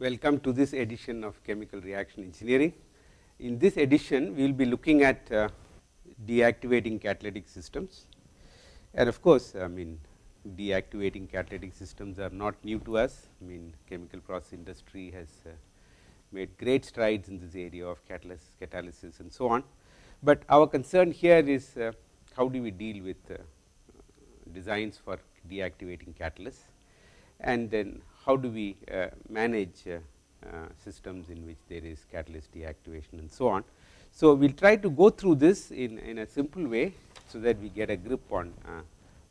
Welcome to this edition of chemical reaction engineering. In this edition, we will be looking at uh, deactivating catalytic systems and of course, I mean deactivating catalytic systems are not new to us. I mean chemical process industry has uh, made great strides in this area of catalysis, catalysis and so on. But our concern here is uh, how do we deal with uh, designs for deactivating catalysts and then how do we uh, manage uh, uh, systems in which there is catalyst deactivation and so on. So, we will try to go through this in, in a simple way, so that we get a grip on uh,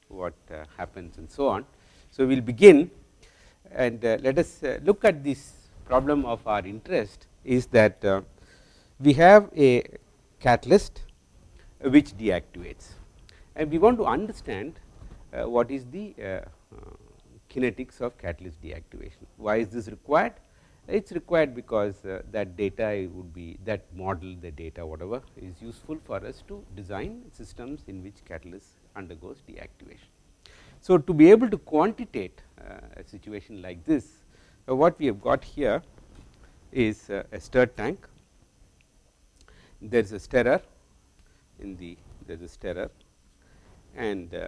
what uh, happens and so on. So, we will begin and uh, let us look at this problem of our interest is that we have a catalyst which deactivates and we want to understand what is the kinetics of catalyst deactivation. Why is this required? It is required because uh, that data would be that model the data whatever is useful for us to design systems in which catalyst undergoes deactivation. So, to be able to quantitate uh, a situation like this uh, what we have got here is uh, a stir tank there is a stirrer in the there is a stirrer and uh,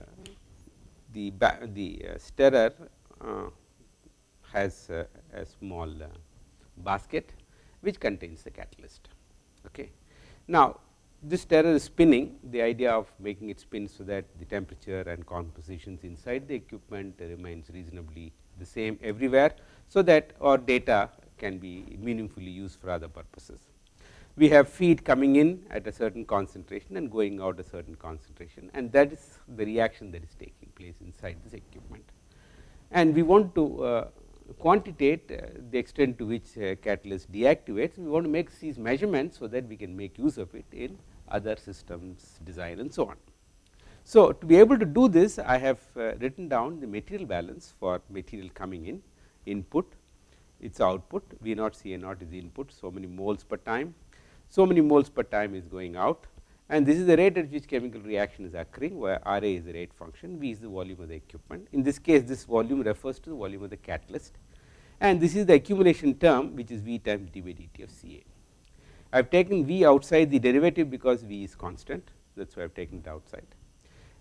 the the uh, stirrer uh, has a small basket which contains the catalyst. Okay. Now, this stirrer is spinning the idea of making it spin, so that the temperature and compositions inside the equipment remains reasonably the same everywhere. So, that our data can be meaningfully used for other purposes. We have feed coming in at a certain concentration and going out a certain concentration and that is the reaction that is taking place inside this equipment. And we want to uh, quantitate uh, the extent to which uh, catalyst deactivates, we want to make these measurements, so that we can make use of it in other systems design and so on. So, to be able to do this I have uh, written down the material balance for material coming in input its output V naught C naught is the input so many moles per time so many moles per time is going out. And this is the rate at which chemical reaction is occurring where R A is the rate function, V is the volume of the equipment. In this case this volume refers to the volume of the catalyst. And this is the accumulation term which is V times d by dt of C A. I have taken V outside the derivative because V is constant. That is why I have taken it outside.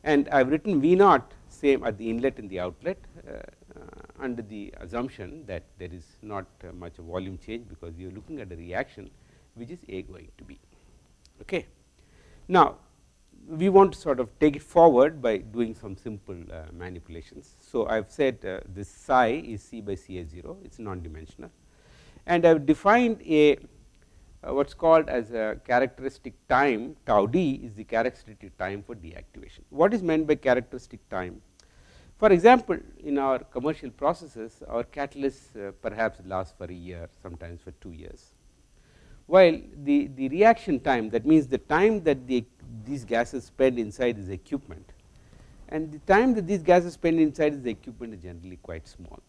And I have written V naught same at the inlet and the outlet uh, uh, under the assumption that there is not uh, much volume change because you are looking at a reaction which is A going to B. Okay. Now, we want to sort of take it forward by doing some simple uh, manipulations. So, I have said uh, this psi is C by C A 0 it is non dimensional and I have defined a uh, what is called as a characteristic time tau d is the characteristic time for deactivation. What is meant by characteristic time? For example, in our commercial processes our catalysts uh, perhaps last for a year sometimes for 2 years while the, the reaction time that means the time that the, these gases spend inside this equipment and the time that these gases spend inside this equipment is generally quite small.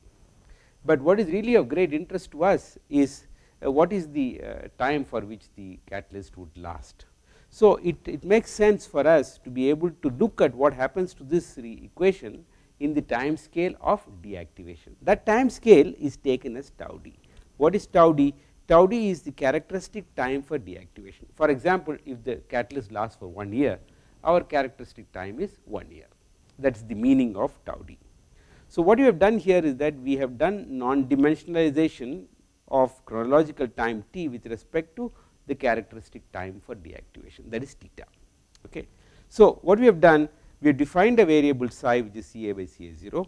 But what is really of great interest to us is uh, what is the uh, time for which the catalyst would last. So, it, it makes sense for us to be able to look at what happens to this equation in the time scale of deactivation. That time scale is taken as tau d. What is tau d? Tau d is the characteristic time for deactivation. For example, if the catalyst lasts for 1 year, our characteristic time is 1 year that is the meaning of tau d. So, what you have done here is that we have done non dimensionalization of chronological time t with respect to the characteristic time for deactivation that is theta. Okay. So, what we have done we have defined a variable psi which is C a by C a 0,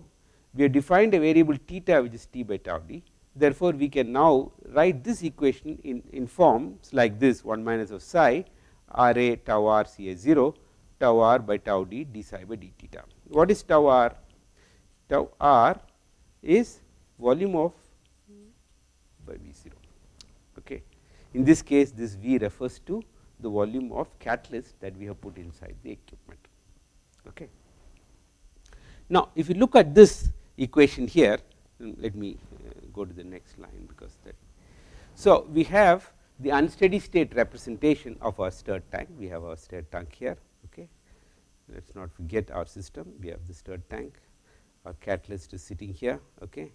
we have defined a variable theta which is t by tau d Therefore, we can now write this equation in, in forms like this 1 minus of psi r a tau r c a 0 tau r by tau d d psi by d theta. What is tau r? Tau r is volume of by V 0. Okay. In this case, this V refers to the volume of catalyst that we have put inside the equipment. Okay. Now, if you look at this equation here, let me go to the next line because that. So, we have the unsteady state representation of our stirred tank, we have our stirred tank here. Okay. Let us not forget our system, we have the stirred tank, our catalyst is sitting here. Okay.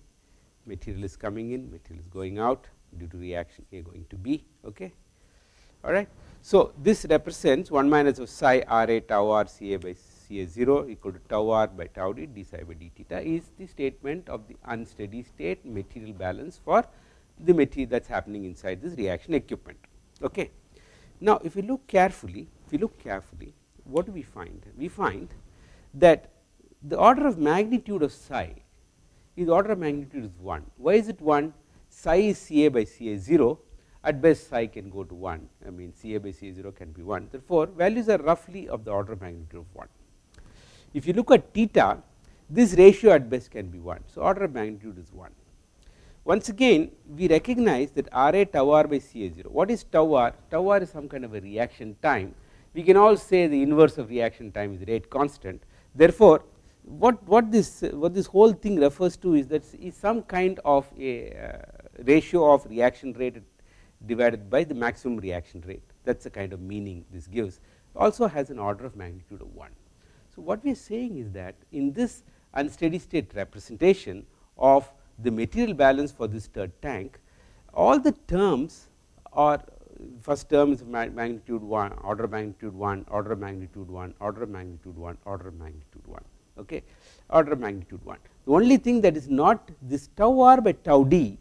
material is coming in, material is going out due to reaction A going to B. Okay. All right. So, this represents 1 minus of psi r a tau r C a by C a 0 equal to tau r by tau d d psi by d theta is the statement of the unsteady state material balance for the material that is happening inside this reaction equipment. Okay. Now, if you look carefully, if you look carefully, what do we find? We find that the order of magnitude of psi is order of magnitude is 1. Why is it 1? Psi is C a by C a 0, at best psi can go to 1, I mean C a by C a 0 can be 1. Therefore, values are roughly of the order of magnitude of 1. If you look at theta, this ratio at best can be 1. So, order of magnitude is 1. Once again we recognize that R a tau r by C a 0. What is tau r? Tau r is some kind of a reaction time. We can all say the inverse of reaction time is rate constant. Therefore, what, what this what this whole thing refers to is that is some kind of a uh, ratio of reaction rate divided by the maximum reaction rate that is the kind of meaning this gives also has an order of magnitude of 1. So, what we are saying is that in this unsteady state representation of the material balance for this stirred tank, all the terms are first term is magnitude 1, order of magnitude 1, order of magnitude 1, order of magnitude 1, order of magnitude 1, okay, order of magnitude 1. The only thing that is not this tau r by tau d,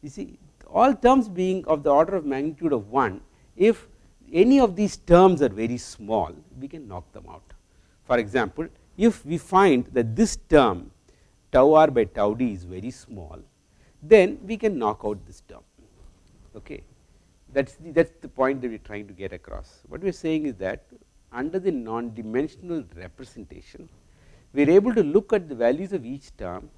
you see all terms being of the order of magnitude of 1, if any of these terms are very small, we can knock them out. For example, if we find that this term tau r by tau d is very small, then we can knock out this term. Okay. That is the, that is the point that we are trying to get across. What we are saying is that under the non-dimensional representation, we are able to look at the values of each term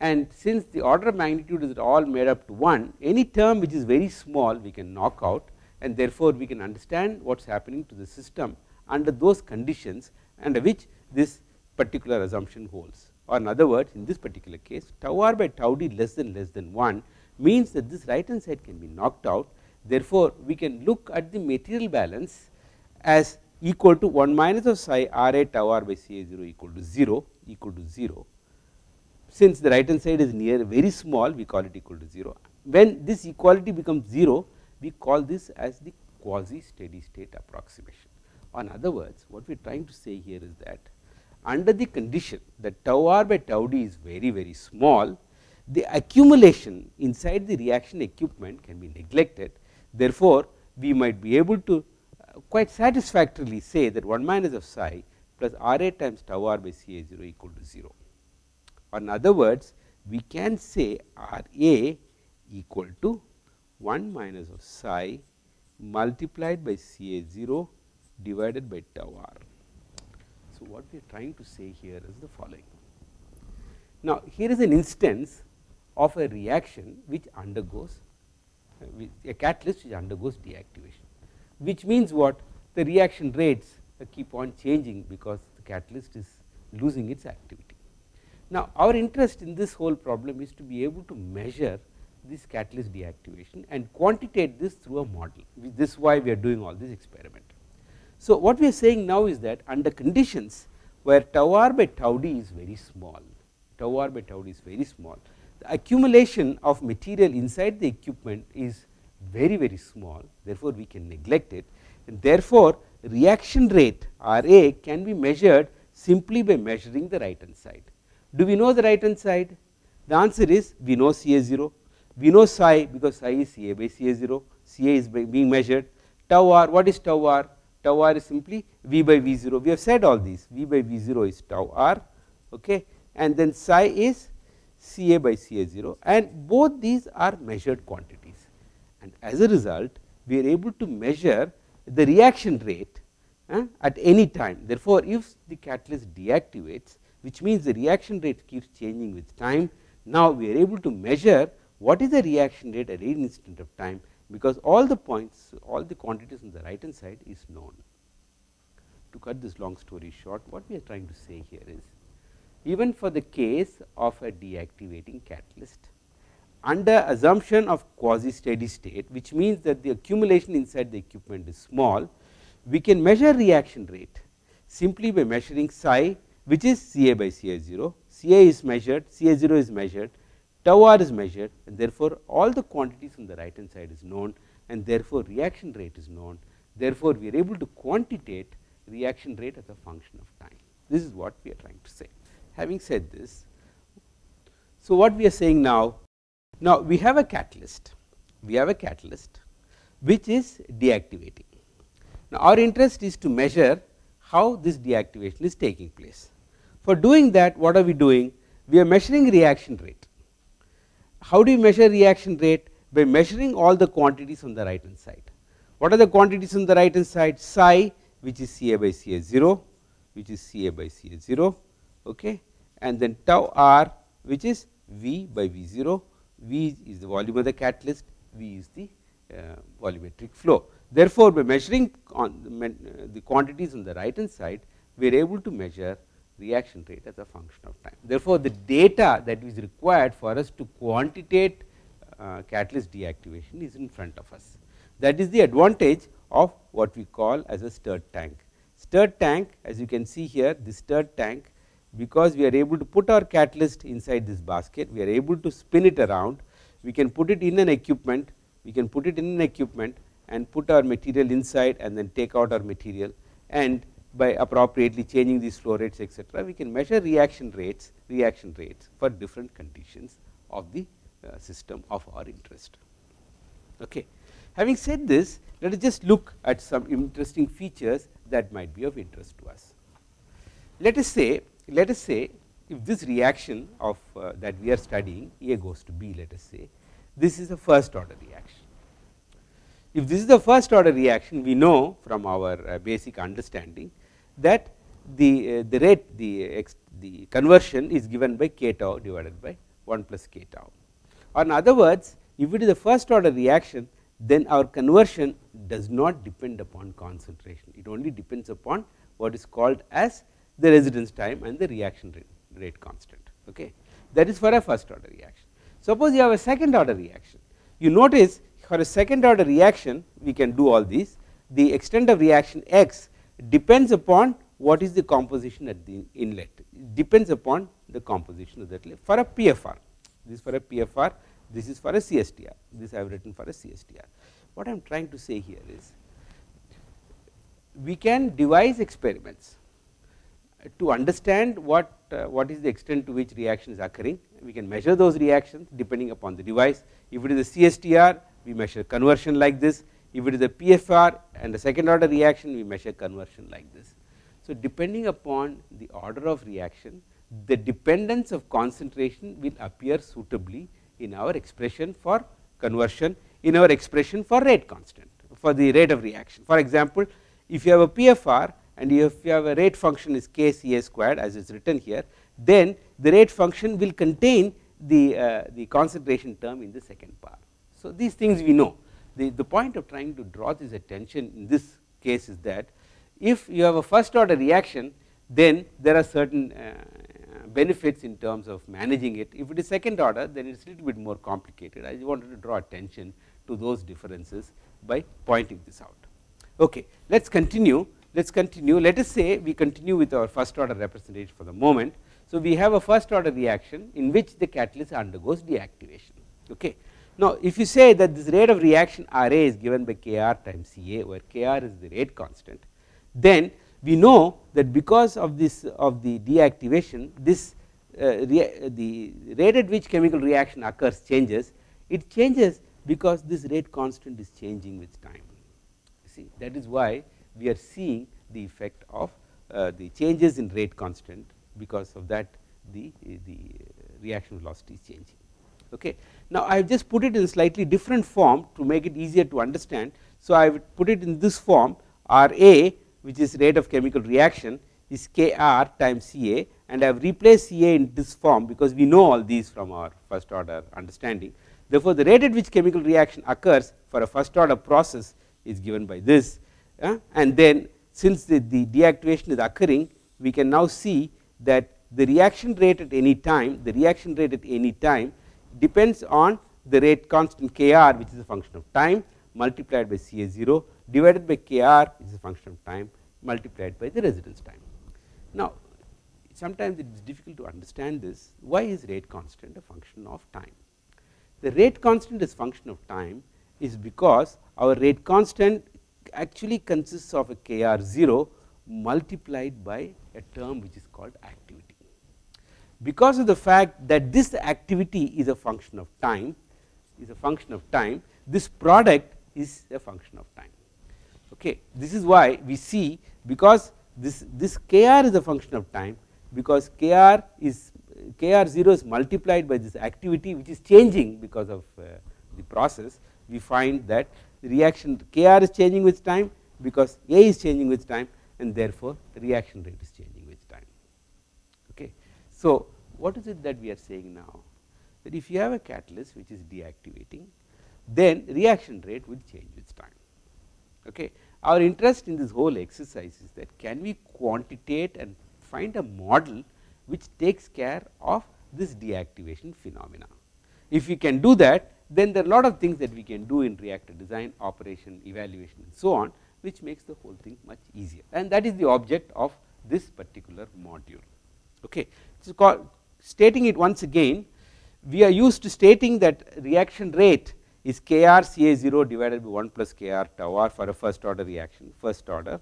and since the order of magnitude is all made up to 1, any term which is very small we can knock out and therefore, we can understand what is happening to the system under those conditions under which this particular assumption holds or in other words in this particular case tau r by tau d less than less than 1 means that this right hand side can be knocked out. Therefore, we can look at the material balance as equal to 1 minus of psi r a tau r by C a 0 equal to 0 equal to 0. Since the right hand side is near very small we call it equal to 0. When this equality becomes 0 we call this as the quasi steady state approximation. In other words what we are trying to say here is that under the condition that tau r by tau d is very very small, the accumulation inside the reaction equipment can be neglected. Therefore, we might be able to uh, quite satisfactorily say that 1 minus of psi plus r a times tau r by C a 0 equal to 0. Or in other words, we can say R a equal to 1 minus of psi multiplied by C a 0 divided by tau r. So, what we are trying to say here is the following. Now, here is an instance of a reaction which undergoes uh, a catalyst which undergoes deactivation, which means what the reaction rates keep on changing because the catalyst is losing its activity. Now, our interest in this whole problem is to be able to measure this catalyst deactivation and quantitate this through a model. This is why we are doing all this experiment. So, what we are saying now is that under conditions where tau r by tau d is very small, tau r by tau d is very small, the accumulation of material inside the equipment is very very small therefore, we can neglect it and therefore, reaction rate R a can be measured simply by measuring the right hand side. Do we know the right hand side? The answer is we know C a 0, we know psi because psi is C a by C a 0, C a is being measured, tau r what is tau r? Tau r is simply V by V 0 we have said all these. V by V 0 is tau r okay? And then psi is C a by C a 0 and both these are measured quantities. And as a result we are able to measure the reaction rate at any time. Therefore, if the catalyst deactivates which means the reaction rate keeps changing with time now we are able to measure what is the reaction rate at any instant of time because all the points all the quantities on the right hand side is known. To cut this long story short what we are trying to say here is even for the case of a deactivating catalyst under assumption of quasi steady state which means that the accumulation inside the equipment is small we can measure reaction rate simply by measuring psi which is C a by C a 0 C a is measured C a 0 is measured tau r is measured and therefore, all the quantities on the right hand side is known and therefore, reaction rate is known. Therefore, we are able to quantitate reaction rate as a function of time. This is what we are trying to say. Having said this, so what we are saying now, now we have a catalyst, we have a catalyst which is deactivating. Now, our interest is to measure how this deactivation is taking place. For doing that, what are we doing? We are measuring reaction rate. How do you measure reaction rate? By measuring all the quantities on the right hand side. What are the quantities on the right hand side? Psi which is Ca by Ca 0, which is Ca by Ca 0, okay, and then tau r which is V by V 0, V is the volume of the catalyst, V is the uh, volumetric flow. Therefore, by measuring the, the quantities on the right hand side, we are able to measure reaction rate as a function of time. Therefore, the data that is required for us to quantitate uh, catalyst deactivation is in front of us. That is the advantage of what we call as a stirred tank. Stirred tank as you can see here this stirred tank because we are able to put our catalyst inside this basket, we are able to spin it around, we can put it in an equipment, we can put it in an equipment and put our material inside and then take out our material and by appropriately changing these flow rates etc., we can measure reaction rates reaction rates for different conditions of the uh, system of our interest. Okay. Having said this, let us just look at some interesting features that might be of interest to us. Let us say let us say if this reaction of uh, that we are studying A goes to B let us say this is a first order reaction if this is the first order reaction we know from our uh, basic understanding that the, uh, the rate the, the conversion is given by k tau divided by 1 plus k tau. In other words if it is a first order reaction then our conversion does not depend upon concentration. It only depends upon what is called as the residence time and the reaction rate, rate constant. Okay? That is for a first order reaction. Suppose you have a second order reaction. You notice for a second order reaction we can do all these. The extent of reaction x depends upon what is the composition at the inlet. It depends upon the composition of that for a PFR this is for a PFR this is for a CSTR this I have written for a CSTR what I am trying to say here is we can devise experiments to understand what uh, what is the extent to which reaction is occurring. We can measure those reactions depending upon the device. If it is a CSTR we measure conversion like this if it is a PFR and a second order reaction we measure conversion like this. So, depending upon the order of reaction the dependence of concentration will appear suitably in our expression for conversion in our expression for rate constant for the rate of reaction. For example, if you have a PFR and if you have a rate function is k C A squared as is written here then the rate function will contain the, uh, the concentration term in the second part. So, these things we know the, the point of trying to draw this attention in this case is that if you have a first order reaction then there are certain uh, benefits in terms of managing it if it is second order then it is a little bit more complicated I just wanted to draw attention to those differences by pointing this out. Okay, let us continue let us continue let us say we continue with our first order representation for the moment. So, we have a first order reaction in which the catalyst undergoes deactivation. Okay. Now, if you say that this rate of reaction R A is given by K R times C A where K R is the rate constant, then we know that because of this of the deactivation this uh, the rate at which chemical reaction occurs changes. It changes because this rate constant is changing with time. See that is why we are seeing the effect of uh, the changes in rate constant because of that the the reaction velocity is changing. Okay now i have just put it in slightly different form to make it easier to understand so i would put it in this form ra which is rate of chemical reaction is Kr times Ca and I have replaced Ca in this form because we know all these from our first order understanding. Therefore, the rate at which chemical reaction occurs for a first order process is given by this uh, and then since the, the deactivation is occurring we can now see that the reaction rate at any time the reaction rate at any time depends on the rate constant Kr which is a function of time multiplied by Ca 0 divided by Kr is a function of time multiplied by the residence time. Now, sometimes it is difficult to understand this why is rate constant a function of time. The rate constant is function of time is because our rate constant actually consists of a k r 0 multiplied by a term which is called activity. Because of the fact that this activity is a function of time is a function of time this product is a function of time. Okay. This is why we see because this this k r is a function of time because k r is k r 0 is multiplied by this activity which is changing because of uh, the process we find that the reaction k r is changing with time because A is changing with time and therefore, the reaction rate is changing. So, what is it that we are saying now that if you have a catalyst which is deactivating then reaction rate will change with time. Okay. Our interest in this whole exercise is that can we quantitate and find a model which takes care of this deactivation phenomena. If we can do that then there are a lot of things that we can do in reactor design, operation, evaluation and so on which makes the whole thing much easier and that is the object of this particular module. Okay. Stating it once again we are used to stating that reaction rate is K R C A 0 divided by 1 plus K R tau R for a first order reaction first order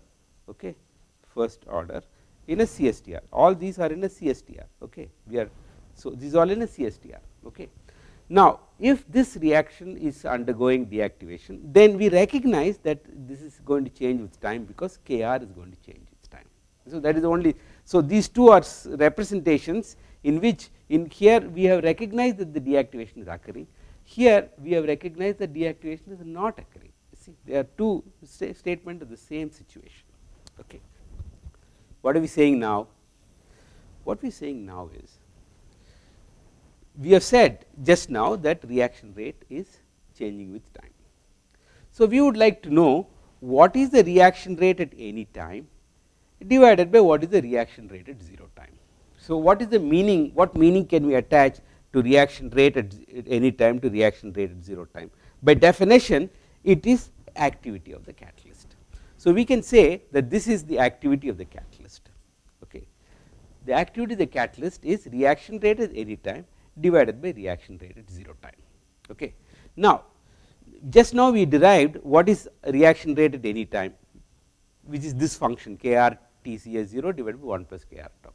okay first order in a CSTR all these are in a CSTR okay we are so these all in a CSTR okay. Now if this reaction is undergoing deactivation then we recognize that this is going to change with time because K R is going to change with time. So that is only so these two are representations in which in here we have recognized that the deactivation is occurring. Here we have recognized that deactivation is not occurring. You see there are two statements of the same situation. Okay. What are we saying now? What we are saying now is we have said just now that reaction rate is changing with time. So we would like to know what is the reaction rate at any time divided by what is the reaction rate at 0 time so what is the meaning what meaning can we attach to reaction rate at any time to reaction rate at 0 time. By definition it is activity of the catalyst. So, we can say that this is the activity of the catalyst. Okay. The activity of the catalyst is reaction rate at any time divided by reaction rate at 0 time. Okay. Now, just now we derived what is reaction rate at any time which is this function k r t c s 0 divided by 1 plus k r tau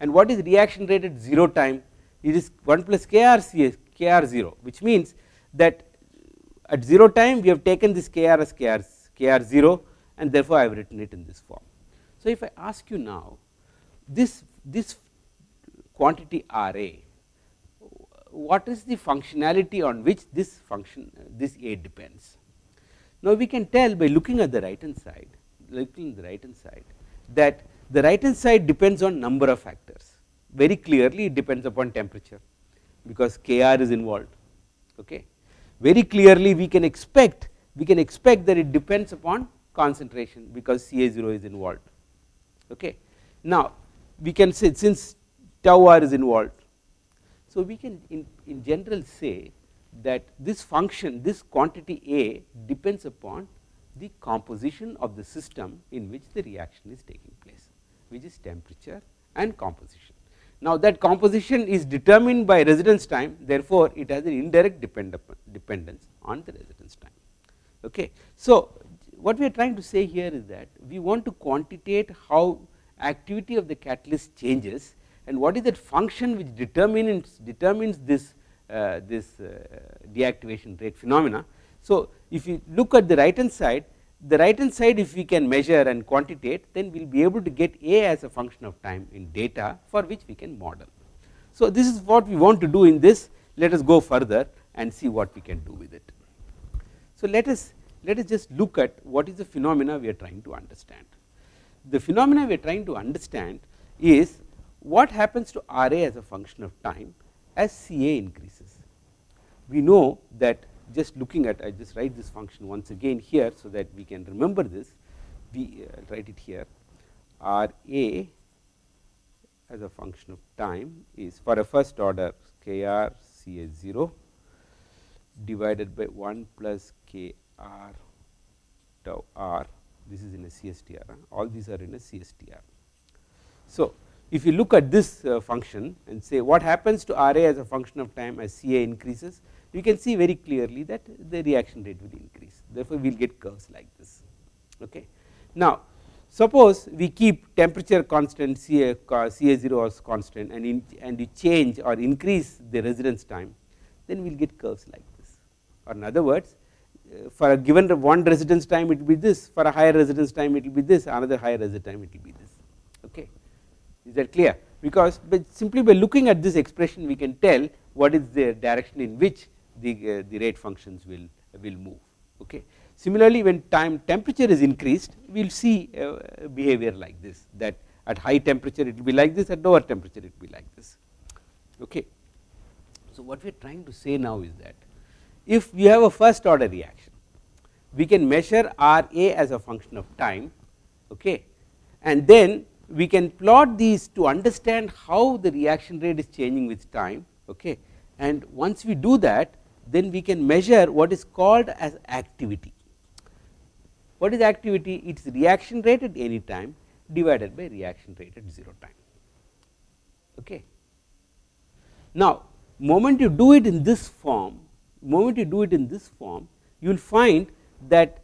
and what is reaction rate at 0 time it is 1 plus k r c s k r 0 which means that at 0 time we have taken this k r as k r, k r 0 and therefore, I have written it in this form. So, if I ask you now this this quantity R a what is the functionality on which this function this a depends. Now, we can tell by looking at the right hand side looking at the right hand side that the right hand side depends on number of factors very clearly it depends upon temperature because K r is involved. Okay. Very clearly we can expect we can expect that it depends upon concentration because C A 0 is involved. Okay. Now, we can say since tau r is involved. So, we can in, in general say that this function this quantity A depends upon the composition of the system in which the reaction is taking place which is temperature and composition. Now, that composition is determined by residence time therefore, it has an indirect dependence on the residence time. Okay. So, what we are trying to say here is that we want to quantitate how activity of the catalyst changes and what is that function which determines determines this uh, this uh, deactivation rate phenomena. So, if you look at the right hand side the right hand side if we can measure and quantitate then we will be able to get A as a function of time in data for which we can model. So, this is what we want to do in this let us go further and see what we can do with it. So, let us let us just look at what is the phenomena we are trying to understand. The phenomena we are trying to understand is what happens to R A as a function of time as C A increases. We know that just looking at I just write this function once again here so that we can remember this we uh, write it here R A as a function of time is for a first order k r c a 0 divided by 1 plus k r tau r this is in a CSTR huh? all these are in a CSTR. So, if you look at this uh, function and say what happens to R A as a function of time as C A increases, you can see very clearly that the reaction rate will increase. Therefore, we will get curves like this. Okay. Now, suppose we keep temperature constant C A, C A 0 as constant and, in, and you change or increase the residence time then we will get curves like this. Or in other words uh, for a given one residence time it will be this. For a higher residence time it will be this. Another higher residence time it will be this. Okay? Is that clear? Because simply by looking at this expression we can tell what is the direction in which the, uh, the rate functions will, will move. Okay. Similarly, when time temperature is increased, we will see uh, behavior like this that at high temperature it will be like this, at lower temperature it will be like this. Okay. So, what we are trying to say now is that if we have a first order reaction, we can measure R A as a function of time okay, and then we can plot these to understand how the reaction rate is changing with time okay. and once we do that then we can measure what is called as activity. What is activity? It is reaction rate at any time divided by reaction rate at 0 time. Okay. Now, moment you do it in this form, moment you do it in this form, you will find that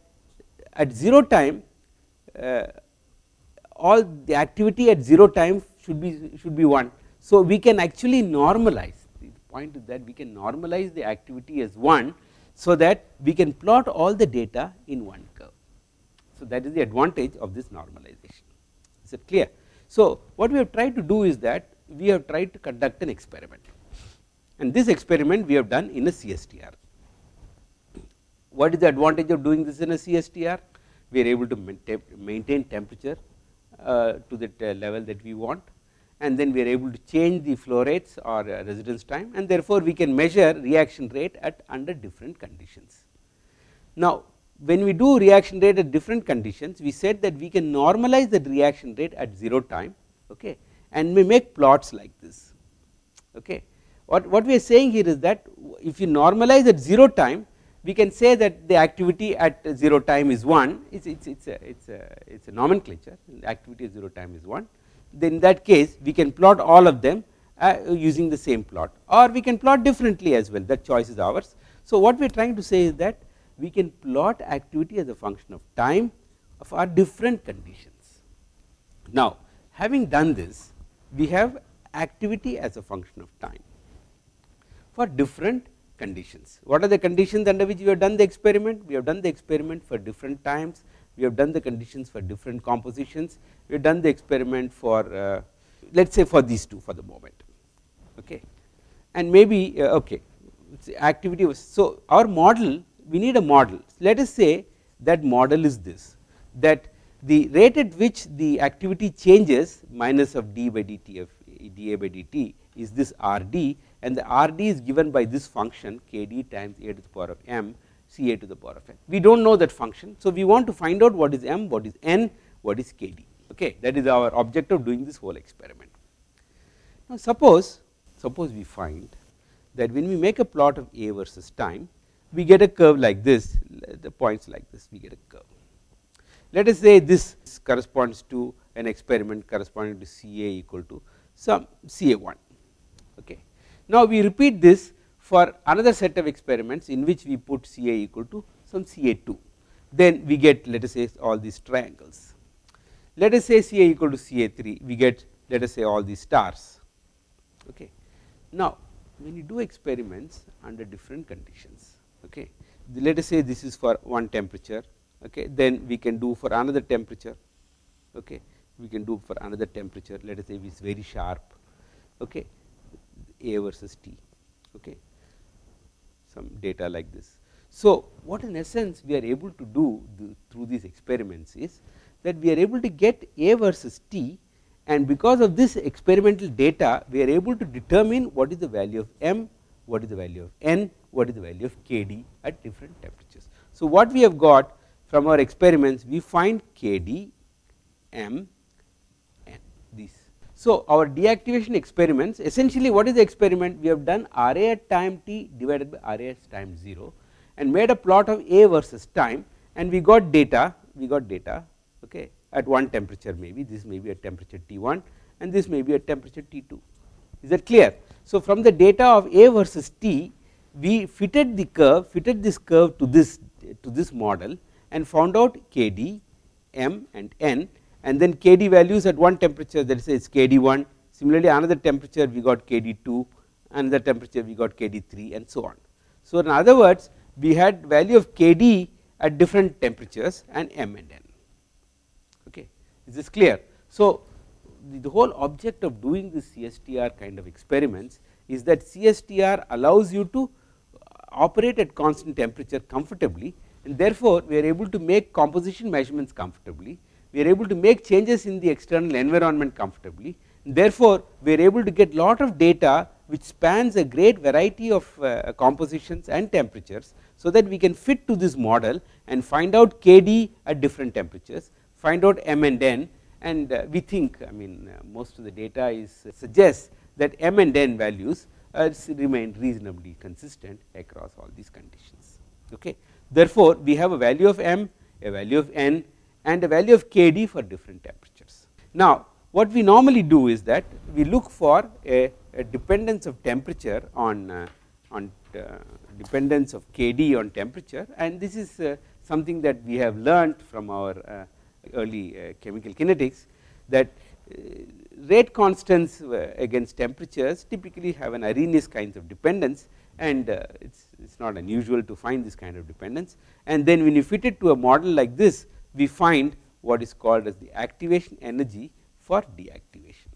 at 0 time uh, all the activity at 0 time should be should be 1. So, we can actually normalize point is that we can normalize the activity as 1 so that we can plot all the data in one curve. So, that is the advantage of this normalization is it clear. So, what we have tried to do is that we have tried to conduct an experiment and this experiment we have done in a CSTR. What is the advantage of doing this in a CSTR? We are able to maintain temperature uh, to the level that we want and then we are able to change the flow rates or uh, residence time and therefore, we can measure reaction rate at under different conditions. Now, when we do reaction rate at different conditions we said that we can normalize the reaction rate at 0 time okay, and we make plots like this. Okay. What, what we are saying here is that if you normalize at 0 time we can say that the activity at 0 time is 1 it is it's, it's, a, it's, a, it's a nomenclature activity at 0 time is 1 then in that case we can plot all of them uh, using the same plot or we can plot differently as well that choice is ours. So, what we are trying to say is that we can plot activity as a function of time of our different conditions. Now, having done this we have activity as a function of time for different conditions. What are the conditions under which we have done the experiment? We have done the experiment for different times we have done the conditions for different compositions, we have done the experiment for uh, let us say for these two for the moment. Okay? And maybe uh, okay activity was so our model we need a model. Let us say that model is this that the rate at which the activity changes minus of d by dt of dA by dt is this rd and the rd is given by this function kd times a to the power of m C a to the power of n. We do not know that function. So, we want to find out what is m, what is n, what is k d okay that is our object of doing this whole experiment. Now, suppose suppose we find that when we make a plot of a versus time we get a curve like this the points like this we get a curve. Let us say this corresponds to an experiment corresponding to C a equal to some C a 1 okay. Now, we repeat this for another set of experiments in which we put Ca equal to some Ca2 then we get let us say all these triangles. Let us say Ca equal to Ca3 we get let us say all these stars. Okay. Now, when you do experiments under different conditions okay, let us say this is for one temperature okay, then we can do for another temperature okay, we can do for another temperature let us say it is very sharp okay, A versus T okay some data like this. So, what in essence we are able to do the, through these experiments is that we are able to get A versus T and because of this experimental data we are able to determine what is the value of m, what is the value of n, what is the value of kd at different temperatures. So, what we have got from our experiments we find kd, m, so, our deactivation experiments essentially what is the experiment we have done R a at time t divided by R a at time 0 and made a plot of a versus time and we got data we got data okay at one temperature maybe this may be a temperature T1 and this may be a temperature T2 is that clear. So, from the data of A versus T we fitted the curve fitted this curve to this to this model and found out Kd, M and N and then Kd values at one temperature that is it's Kd1 similarly another temperature we got Kd2 another temperature we got Kd3 and so on. So, in other words we had value of Kd at different temperatures and M and N okay is this clear. So, the, the whole object of doing this CSTR kind of experiments is that CSTR allows you to uh, operate at constant temperature comfortably and therefore, we are able to make composition measurements comfortably, we are able to make changes in the external environment comfortably therefore, we are able to get a lot of data which spans a great variety of uh, compositions and temperatures. So, that we can fit to this model and find out Kd at different temperatures, find out M and N and uh, we think I mean uh, most of the data is uh, suggests that M and N values remain reasonably consistent across all these conditions. Okay. Therefore, we have a value of M, a value of N and a value of Kd for different temperatures. Now, what we normally do is that we look for a, a dependence of temperature on, uh, on uh, dependence of Kd on temperature and this is uh, something that we have learnt from our uh, early uh, chemical kinetics that uh, rate constants against temperatures typically have an Arrhenius kinds of dependence and it's it's not unusual to find this kind of dependence and then when you fit it to a model like this we find what is called as the activation energy for deactivation.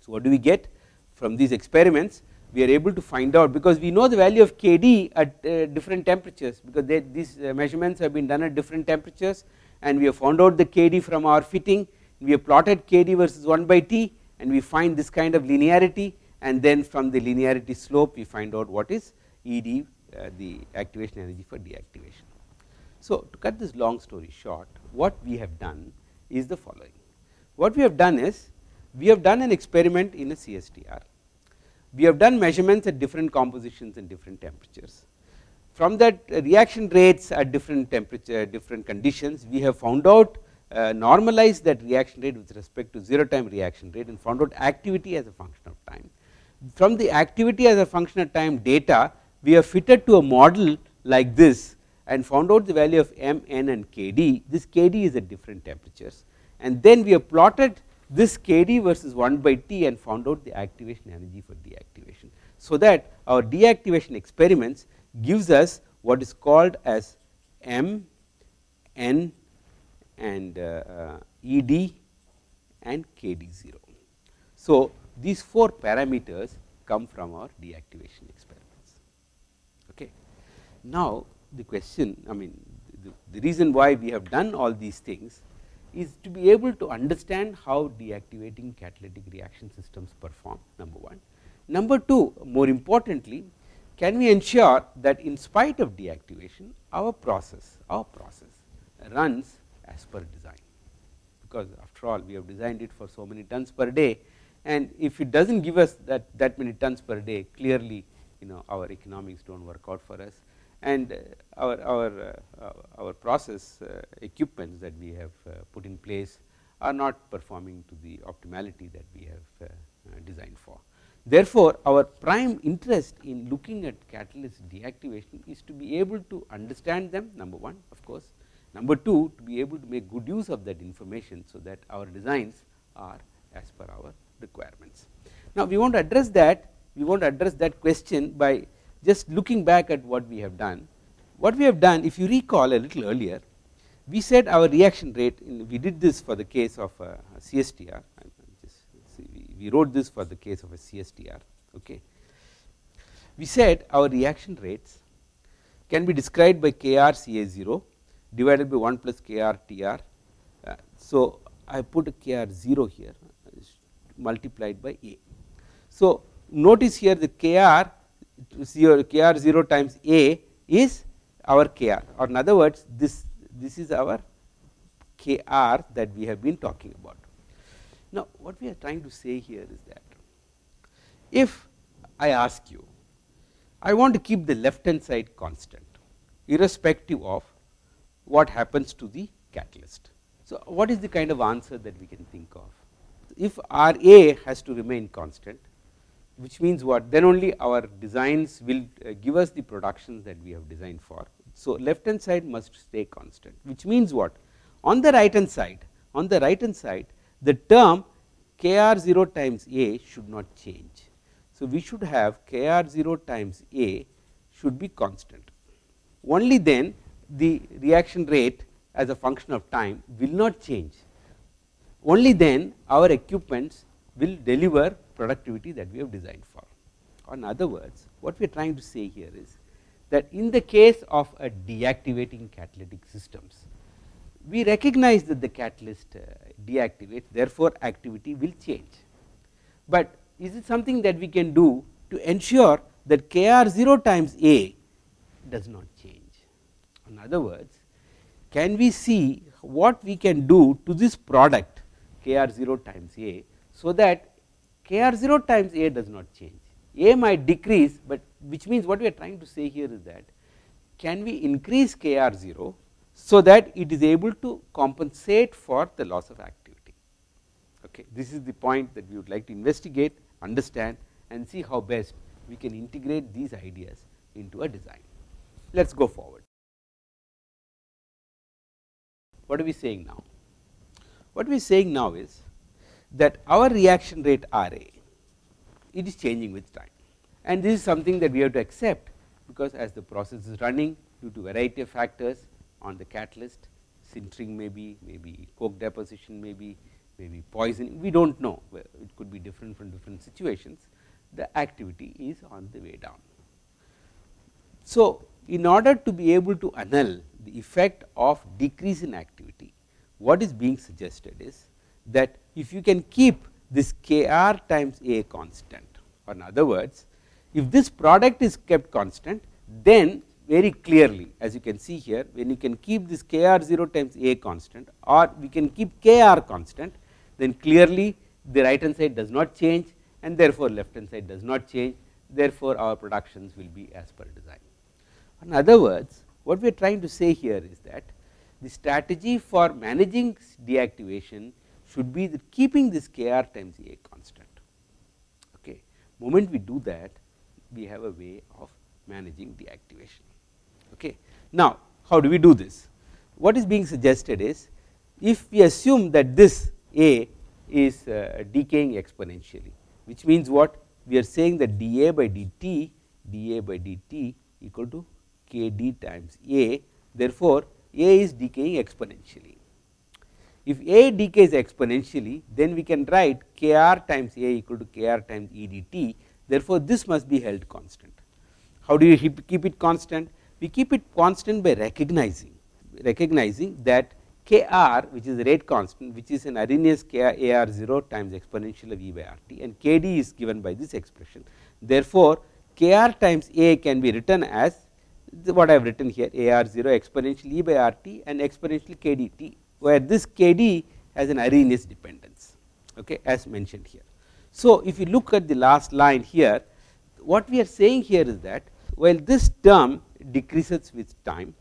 So, what do we get from these experiments we are able to find out because we know the value of Kd at uh, different temperatures because they, these uh, measurements have been done at different temperatures and we have found out the Kd from our fitting we have plotted Kd versus 1 by T and we find this kind of linearity and then from the linearity slope we find out what is Ed uh, the activation energy for deactivation. So, to cut this long story short what we have done is the following. What we have done is we have done an experiment in a CSTR we have done measurements at different compositions and different temperatures. From that uh, reaction rates at different temperature different conditions we have found out uh, normalized that reaction rate with respect to 0 time reaction rate and found out activity as a function of time. From the activity as a function of time data we have fitted to a model like this and found out the value of m, n and kd, this kd is at different temperatures and then we have plotted this kd versus 1 by t and found out the activation energy for deactivation. So, that our deactivation experiments gives us what is called as m, n and uh, uh, ed and kd 0. So, these 4 parameters come from our deactivation experiments. Okay. Now, the question I mean the, the reason why we have done all these things is to be able to understand how deactivating catalytic reaction systems perform number 1. Number 2 more importantly can we ensure that in spite of deactivation our process our process runs as per design because after all we have designed it for so many tons per day and if it does not give us that that many tons per day clearly you know our economics do not work out for us and uh, our our uh, our process uh, equipments that we have put in place are not performing to the optimality that we have designed for. Therefore, our prime interest in looking at catalyst deactivation is to be able to understand them number 1 of course, number 2 to be able to make good use of that information. So, that our designs are as per our requirements. Now, we want to address that we want to address that question by just looking back at what we have done. What we have done if you recall a little earlier we said our reaction rate in, we did this for the case of a, a CSTR we wrote this for the case of a CSTR okay. We said our reaction rates can be described by Kr Ca0 divided by 1 plus Kr Tr. Uh, so, I put a Kr 0 here multiplied by A. So, notice here the Kr Kr 0 times A is our Kr or in other words this this is our Kr that we have been talking about. Now, what we are trying to say here is that if I ask you I want to keep the left hand side constant irrespective of what happens to the catalyst. So, what is the kind of answer that we can think of? if R A has to remain constant which means what then only our designs will uh, give us the productions that we have designed for. So, left hand side must stay constant which means what on the right hand side on the right hand side the term k r 0 times A should not change. So, we should have k r 0 times A should be constant only then the reaction rate as a function of time will not change only then our equipments will deliver productivity that we have designed for. Or in other words, what we are trying to say here is that in the case of a deactivating catalytic systems, we recognize that the catalyst uh, deactivates therefore, activity will change. But is it something that we can do to ensure that K r 0 times A does not change. In other words, can we see what we can do to this product k r 0 times a. So, that k r 0 times a does not change a might decrease, but which means what we are trying to say here is that can we increase k r 0 so that it is able to compensate for the loss of activity. Okay. This is the point that we would like to investigate, understand and see how best we can integrate these ideas into a design. Let us go forward. What are we saying now? What we are saying now is that our reaction rate R A it is changing with time. And this is something that we have to accept because as the process is running due to variety of factors on the catalyst sintering maybe, maybe coke deposition maybe, maybe poisoning we do not know it could be different from different situations. The activity is on the way down. So, in order to be able to annul the effect of decrease in activity what is being suggested is that if you can keep this k r times a constant or in other words if this product is kept constant then very clearly as you can see here when you can keep this k r 0 times a constant or we can keep k r constant then clearly the right hand side does not change and therefore, left hand side does not change therefore, our productions will be as per design. In other words what we are trying to say here is that the strategy for managing deactivation should be that keeping this k r times a constant. Okay. Moment we do that we have a way of managing deactivation. Okay. Now, how do we do this? What is being suggested is if we assume that this a is uh, decaying exponentially which means what we are saying that dA by dt dA by dt equal to k d times a therefore, a is decaying exponentially. If a decays exponentially then we can write k r times a equal to k r times e d t therefore, this must be held constant. How do you keep it constant? We keep it constant by recognizing recognizing that k r which is the rate constant which is an Arrhenius k a r 0 times exponential of e by r t and k d is given by this expression. Therefore, k r times a can be written as what I have written here A r 0 exponential e by r t and exponential k d t where this k d has an Arrhenius dependence okay, as mentioned here. So, if you look at the last line here what we are saying here is that while this term decreases with time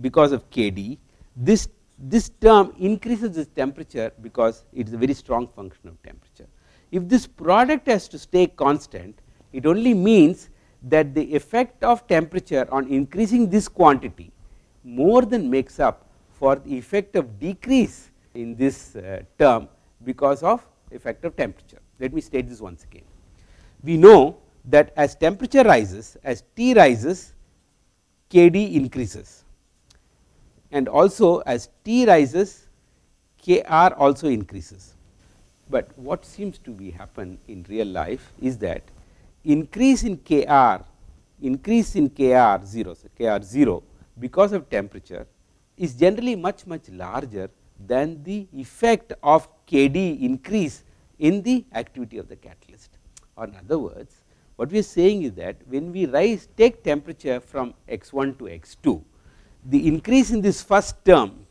because of k d this this term increases this temperature because it is a very strong function of temperature. If this product has to stay constant it only means that the effect of temperature on increasing this quantity more than makes up for the effect of decrease in this uh, term because of effect of temperature. Let me state this once again. We know that as temperature rises as T rises Kd increases and also as T rises Kr also increases. But what seems to be happen in real life is that increase in K r increase in K r 0 so K r 0 because of temperature is generally much much larger than the effect of K d increase in the activity of the catalyst. Or in other words what we are saying is that when we rise take temperature from x 1 to x 2 the increase in this first term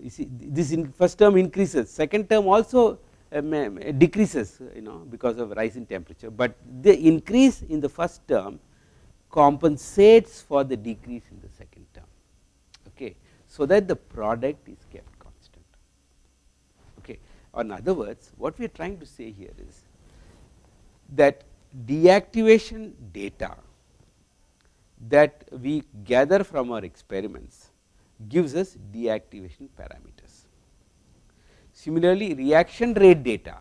you see this first term increases second term also um, decreases you know because of rise in temperature, but the increase in the first term compensates for the decrease in the second so that the product is kept constant okay or in other words what we are trying to say here is that deactivation data that we gather from our experiments gives us deactivation parameters. Similarly, reaction rate data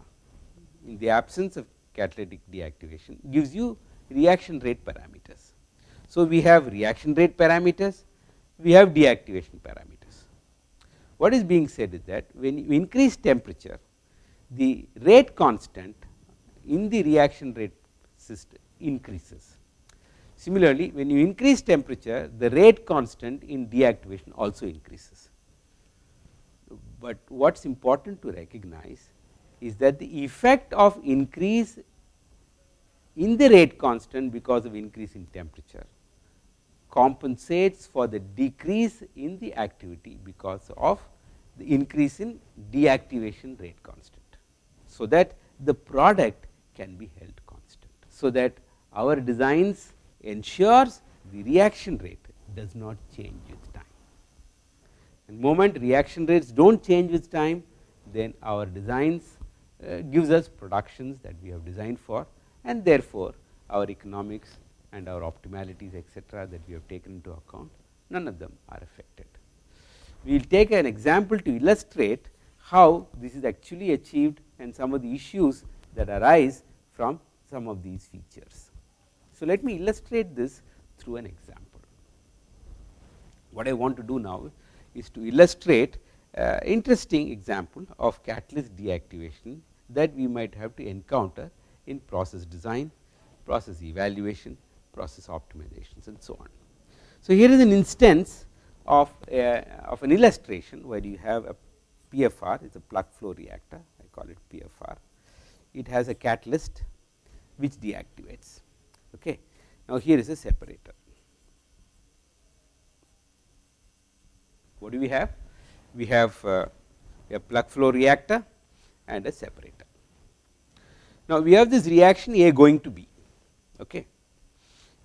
in the absence of catalytic deactivation gives you reaction rate parameters. So, we have reaction rate parameters, we have deactivation parameters. What is being said is that when you increase temperature, the rate constant in the reaction rate system increases. Similarly, when you increase temperature, the rate constant in deactivation also increases. But what is important to recognize is that the effect of increase in the rate constant because of increase in temperature compensates for the decrease in the activity because of the increase in deactivation rate constant. So, that the product can be held constant. So, that our designs ensures the reaction rate does not change with time. And moment reaction rates do not change with time, then our designs uh, gives us productions that we have designed for and therefore, our economics and our optimalities etc., that we have taken into account none of them are affected. We will take an example to illustrate how this is actually achieved and some of the issues that arise from some of these features. So, let me illustrate this through an example. What I want to do now is to illustrate uh, interesting example of catalyst deactivation that we might have to encounter in process design, process evaluation, process optimizations and so on. So, here is an instance of, a, of an illustration where you have a PFR, it is a plug flow reactor, I call it PFR. It has a catalyst which deactivates. Okay. Now, here is a separator. What do we have? We have uh, a plug flow reactor and a separator. Now, we have this reaction A going to B. Okay.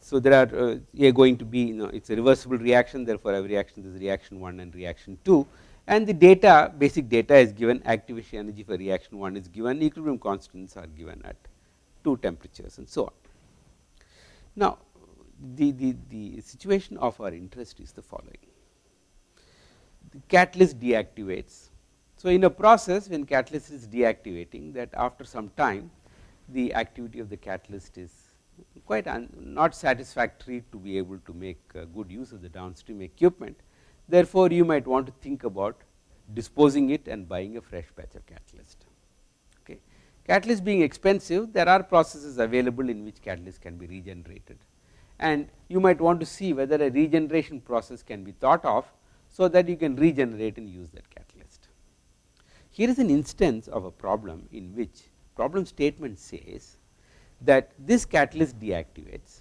So, there are uh, going to be you know it is a reversible reaction therefore, every reaction is reaction 1 and reaction 2 and the data basic data is given activation energy for reaction 1 is given equilibrium constants are given at 2 temperatures and so on. Now, the, the, the situation of our interest is the following. The catalyst deactivates. So, in a process when catalyst is deactivating that after some time the activity of the catalyst is quite not satisfactory to be able to make uh, good use of the downstream equipment. Therefore, you might want to think about disposing it and buying a fresh batch of catalyst. Okay. Catalyst being expensive, there are processes available in which catalyst can be regenerated and you might want to see whether a regeneration process can be thought of, so that you can regenerate and use that catalyst. Here is an instance of a problem in which problem statement says that this catalyst deactivates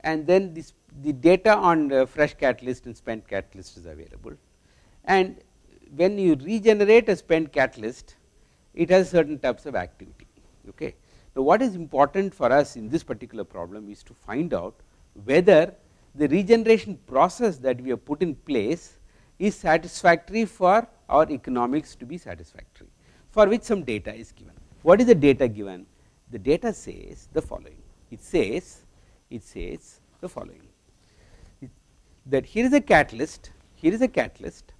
and then this the data on the fresh catalyst and spent catalyst is available and when you regenerate a spent catalyst it has certain types of activity. Okay. Now, what is important for us in this particular problem is to find out whether the regeneration process that we have put in place is satisfactory for our economics to be satisfactory for which some data is given. What is the data given? The data says the following. It says it says the following that here is a catalyst, here is a catalyst,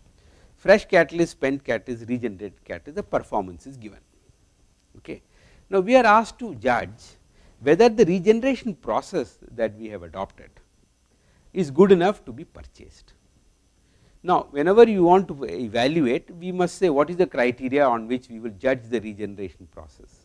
fresh catalyst, spent catalyst, regenerated catalyst, the performance is given. Okay. Now, we are asked to judge whether the regeneration process that we have adopted is good enough to be purchased. Now, whenever you want to evaluate, we must say what is the criteria on which we will judge the regeneration process.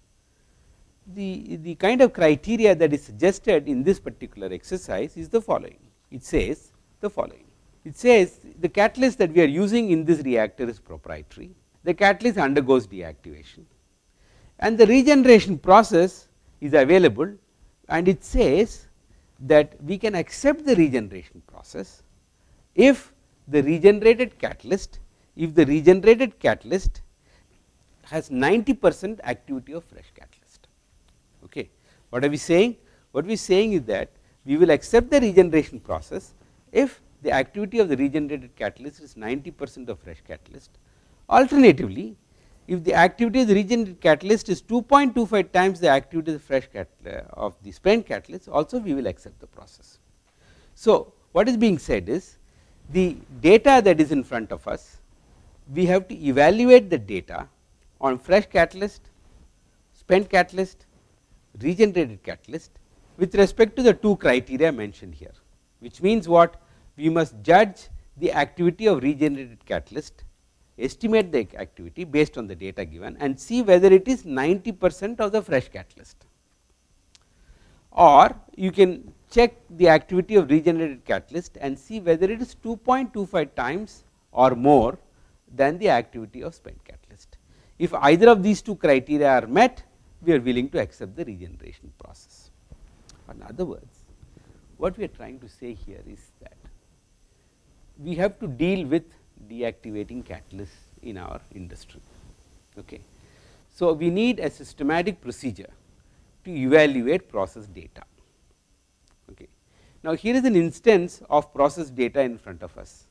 The, the kind of criteria that is suggested in this particular exercise is the following. It says the following. It says the catalyst that we are using in this reactor is proprietary, the catalyst undergoes deactivation and the regeneration process is available and it says that we can accept the regeneration process if the regenerated catalyst, if the regenerated catalyst has 90 percent activity of fresh catalyst. What are we saying? What we are saying is that we will accept the regeneration process if the activity of the regenerated catalyst is 90 percent of fresh catalyst. Alternatively, if the activity of the regenerated catalyst is 2.25 times the activity of the fresh uh, of the spent catalyst also we will accept the process. So, what is being said is the data that is in front of us we have to evaluate the data on fresh catalyst, spent catalyst, regenerated catalyst with respect to the two criteria mentioned here, which means what we must judge the activity of regenerated catalyst, estimate the activity based on the data given and see whether it is 90 percent of the fresh catalyst or you can check the activity of regenerated catalyst and see whether it is 2.25 times or more than the activity of spent catalyst. If either of these two criteria are met, we are willing to accept the regeneration process. In other words, what we are trying to say here is that we have to deal with deactivating catalysts in our industry. Okay. So, we need a systematic procedure to evaluate process data. Okay. Now, here is an instance of process data in front of us.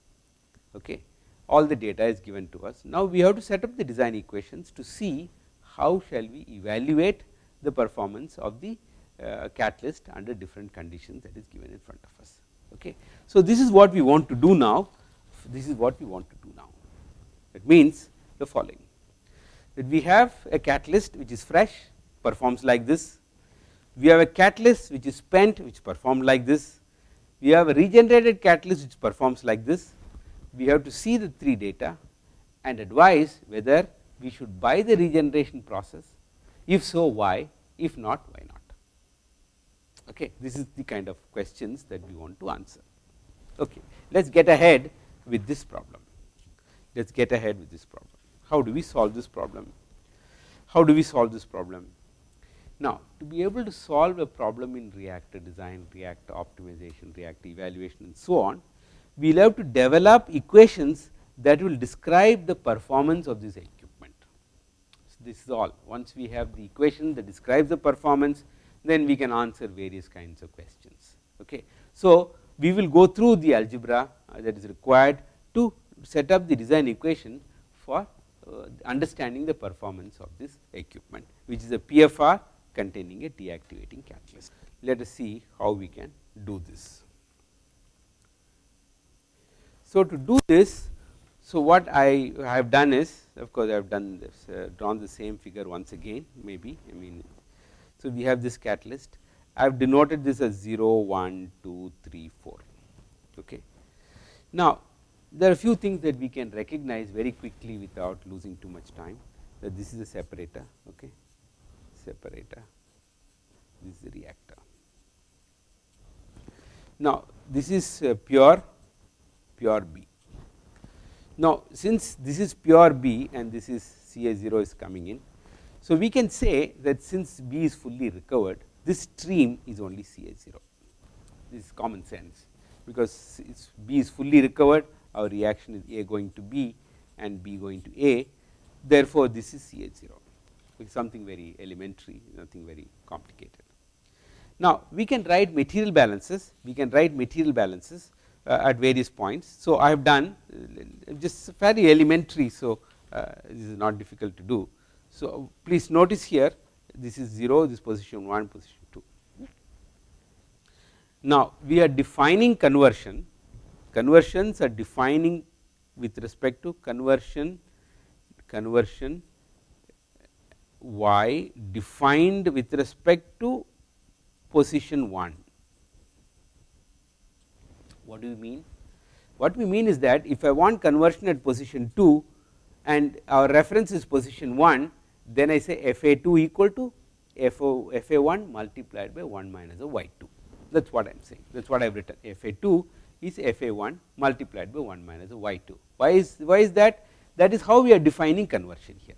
Okay all the data is given to us. Now, we have to set up the design equations to see how shall we evaluate the performance of the uh, catalyst under different conditions that is given in front of us. Okay. So, this is what we want to do now, this is what we want to do now. It means the following that we have a catalyst which is fresh performs like this, we have a catalyst which is spent which performed like this, we have a regenerated catalyst which performs like this we have to see the three data and advise whether we should buy the regeneration process, if so why, if not why not. Okay. This is the kind of questions that we want to answer. Okay. Let us get ahead with this problem. Let us get ahead with this problem. How do we solve this problem? How do we solve this problem? Now, to be able to solve a problem in reactor design, reactor optimization, reactor evaluation and so on, we will have to develop equations that will describe the performance of. So, this is all once we have the equation that describes the performance then we can answer various kinds of questions. Okay. So, we will go through the algebra uh, that is required to set up the design equation for uh, understanding the performance of this equipment which is a PFR containing a deactivating catalyst. Let us see how we can do this. So, to do this, so what I have done is of course, I have done this uh, drawn the same figure once again maybe I mean. So, we have this catalyst I have denoted this as 0, 1, 2, 3, 4. Okay. Now, there are a few things that we can recognize very quickly without losing too much time that this is a separator, okay. separator, this is the reactor. Now, this is uh, pure pure B. Now, since this is pure B and this is Ca 0 is coming in. So, we can say that since B is fully recovered this stream is only Ca 0 this is common sense because B is fully recovered our reaction is A going to B and B going to A therefore, this is Ca 0 which is something very elementary nothing very complicated. Now, we can write material balances we can write material balances at various points. So, I have done uh, just fairly elementary. So, uh, this is not difficult to do. So, please notice here this is 0 this position 1 position 2. Now, we are defining conversion conversions are defining with respect to conversion conversion y defined with respect to position 1 what do you mean? What we mean is that if I want conversion at position 2 and our reference is position 1, then I say F A 2 equal to F, o, F A 1 multiplied by 1 minus of Y 2 that is what I am saying that is what I have written F A 2 is F A 1 multiplied by 1 minus of Y 2. Why is, why is that? That is how we are defining conversion here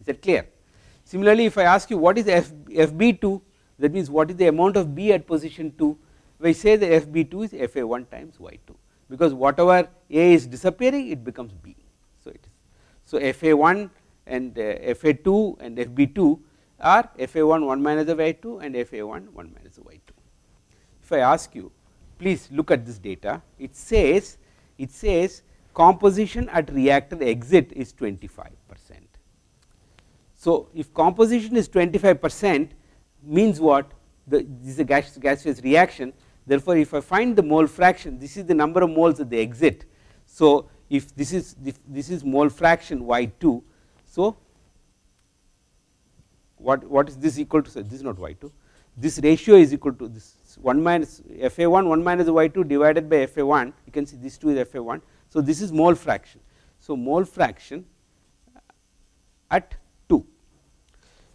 is that clear. Similarly, if I ask you what is F, F B 2 that means what is the amount of B at position 2 we say the FB2 is FA1 times Y2 because whatever A is disappearing it becomes B. So, it is so FA1 and uh, FA2 and FB2 are FA1 1 minus of Y2 and FA1 1 minus of Y2. If I ask you please look at this data it says it says composition at reactor exit is 25 percent So, if composition is 25 percent means what the, this is a gas, gaseous reaction therefore, if I find the mole fraction this is the number of moles at the exit. So, if this is if this is mole fraction y 2. So, what what is this equal to so this is not y 2 this ratio is equal to this 1 minus f a 1 1 minus y 2 divided by f a 1 you can see this 2 is f a 1. So, this is mole fraction. So, mole fraction at 2.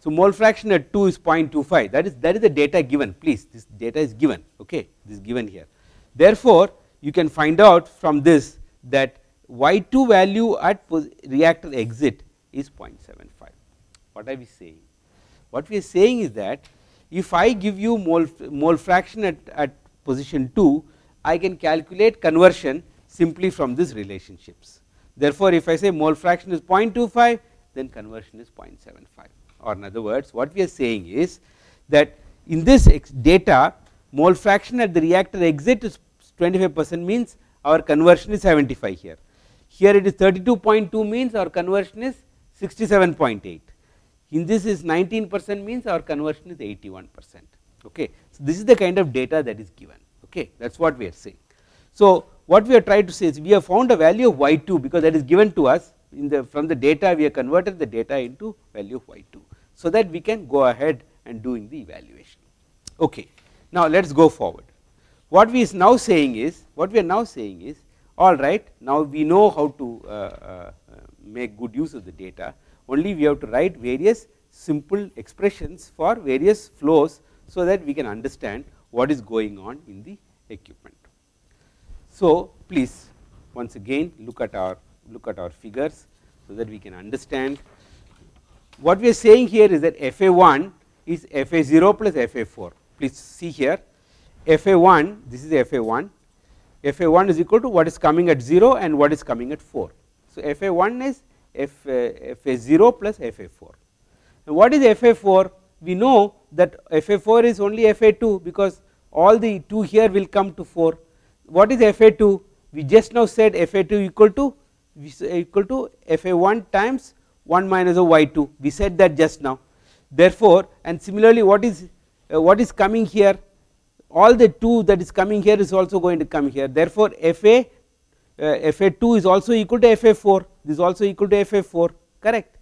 So, mole fraction at 2 is 0.25 that is that is the data given. Please this data is given. Okay this is given here. Therefore, you can find out from this that y 2 value at reactor exit is 0.75 what are we saying? What we are saying is that if I give you mole, mole fraction at, at position 2 I can calculate conversion simply from these relationships. Therefore, if I say mole fraction is 0.25 then conversion is 0.75 or in other words what we are saying is that in this data mole fraction at the reactor exit is 25 percent means our conversion is 75 here. Here it is 32.2 means our conversion is 67.8 in this is 19 percent means our conversion is 81 percent okay. So, this is the kind of data that is given okay that is what we are saying. So, what we are trying to say is we have found a value of y 2 because that is given to us in the from the data we have converted the data into value y 2. So, that we can go ahead and doing the evaluation okay. Now, let us go forward what we is now saying is what we are now saying is all right now we know how to uh, uh, make good use of the data only we have to write various simple expressions for various flows so that we can understand what is going on in the equipment. So, please once again look at our look at our figures so that we can understand what we are saying here is that FA1 is FA0 plus FA4 please see here FA1 this is FA1 FA1 is equal to what is coming at 0 and what is coming at 4. So, FA1 is F, uh, Fa0 plus Fa4. And what is Fa4? We know that Fa4 is only Fa2 because all the 2 here will come to 4. What is Fa2? We just now said Fa2 equal to equal to Fa1 times 1 minus of y2 we said that just now. Therefore and similarly what is uh, what is coming here? All the 2 that is coming here is also going to come here. Therefore fa uh, fa2 is also equal to fa4 this is also equal to fa4 correct.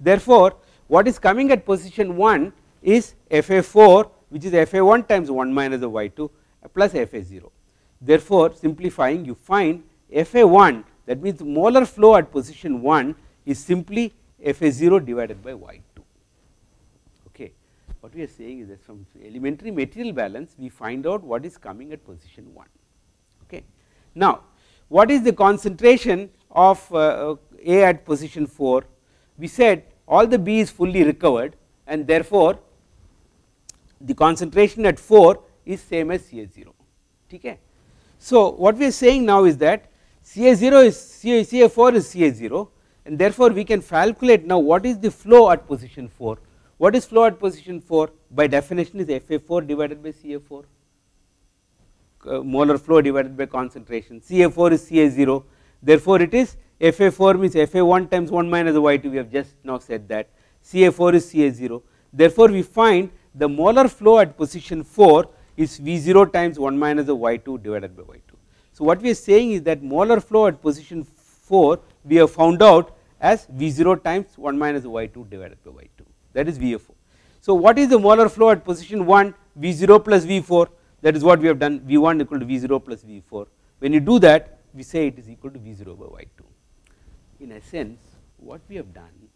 Therefore what is coming at position 1 is fa4 which is fa1 times 1 minus the y2 plus fa0 therefore simplifying you find fa1 that means molar flow at position 1 is simply fa0 divided by y2 okay. What we are saying is that from elementary material balance we find out what is coming at position 1 okay. Now what is the concentration of uh, A at position 4? We said all the B is fully recovered and therefore, the concentration at 4 is same as CA0 okay. So, what we are saying now is that CA0 is CA, CA4 is CA0 and therefore, we can calculate now what is the flow at position 4. What is flow at position 4 by definition is FA4 divided by CA4 uh, molar flow divided by concentration. CA4 is CA0 therefore, it is FA4 means FA1 times 1 minus the Y2 we have just now said that. CA4 is CA0 therefore, we find the molar flow at position 4 is V0 times 1 minus the Y2 divided by Y2. So, what we are saying is that molar flow at position 4 we have found out as V0 times 1 minus Y2 divided by Y2 that is VF4. So, what is the molar flow at position 1 V0 plus V4 that is what we have done V1 equal to V0 plus V4 when you do that we say it is equal to V0 by Y2. In a sense what we have done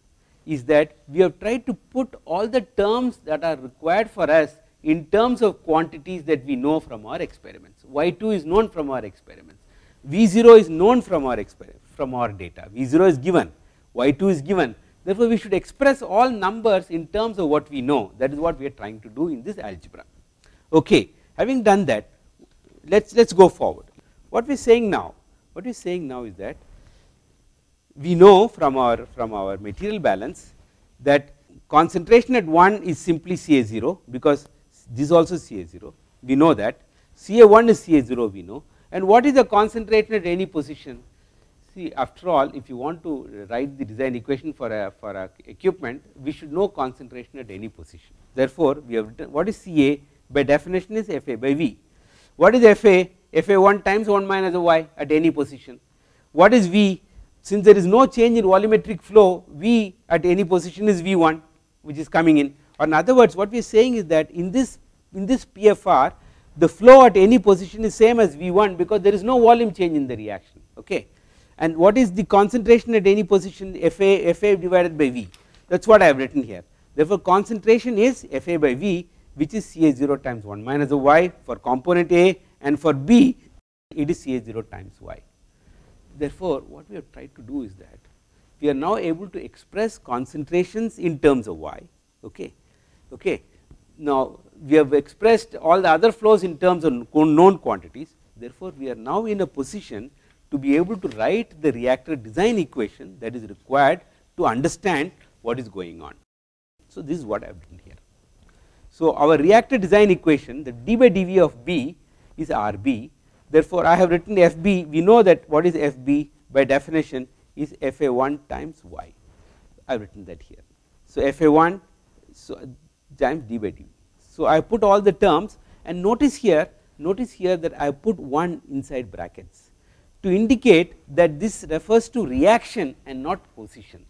is that we have tried to put all the terms that are required for us in terms of quantities that we know from our experiments. Y2 is known from our experiments, V0 is known from our experiment from our data, V0 is given, Y2 is given. Therefore, we should express all numbers in terms of what we know that is what we are trying to do in this algebra. Okay. Having done that let us let us go forward. What we are saying now what we are saying now is that we know from our from our material balance that concentration at 1 is simply CA0 because this is also CA0 we know that CA1 is CA0 we know. And what is the concentration at any position? See after all if you want to write the design equation for a for a equipment we should know concentration at any position. Therefore we have written what is ca by definition is fa by v. What is fa fa 1 times 1 minus y at any position. What is v? Since there is no change in volumetric flow v at any position is v1 which is coming in. Or in other words what we are saying is that in this in this pfr the flow at any position is same as v1 because there is no volume change in the reaction okay? And what is the concentration at any position? Fa fa divided by v. That is what I have written here. Therefore concentration is fa by v which is ca 0 times 1 minus the y for component a and for b it is ca 0 times y. Therefore what we have tried to do is that we are now able to express concentrations in terms of y okay? Okay. Now we have expressed all the other flows in terms of known quantities. Therefore we are now in a position to be able to write the reactor design equation that is required to understand what is going on. So this is what i have done here. So our reactor design equation the d by dv of b is rb therefore i have written fb we know that what is fb by definition is fa1 times y. I have written that here. So fa1 so times d by dv so i put all the terms and notice here notice here that i put 1 inside brackets to indicate that this refers to reaction and not position.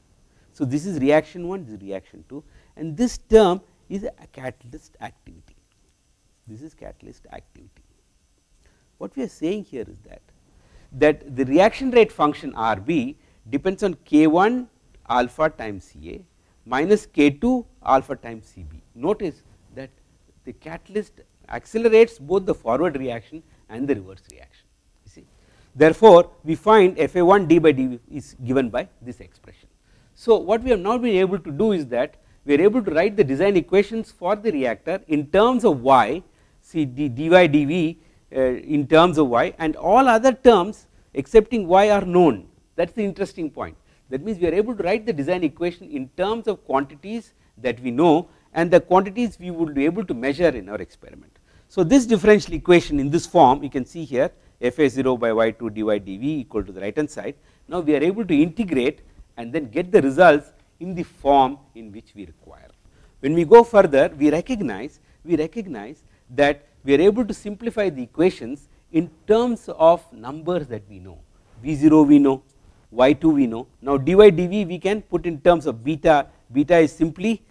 So, this is reaction 1, this is reaction 2 and this term is a catalyst activity, this is catalyst activity. What we are saying here is that, that the reaction rate function R b depends on k 1 alpha times C A minus k 2 alpha times C B. Notice the catalyst accelerates both the forward reaction and the reverse reaction. you See, therefore, we find FA1 d by d is given by this expression. So, what we have now been able to do is that we are able to write the design equations for the reactor in terms of y see d, dy dv uh, in terms of y and all other terms excepting y are known that is the interesting point that means we are able to write the design equation in terms of quantities that we know and the quantities we would be able to measure in our experiment. So, this differential equation in this form you can see here fa0 by y2 dy dv equal to the right hand side. Now, we are able to integrate and then get the results in the form in which we require. When we go further we recognize we recognize that we are able to simplify the equations in terms of numbers that we know v0 we know y2 we know now dy dv we can put in terms of beta beta is simply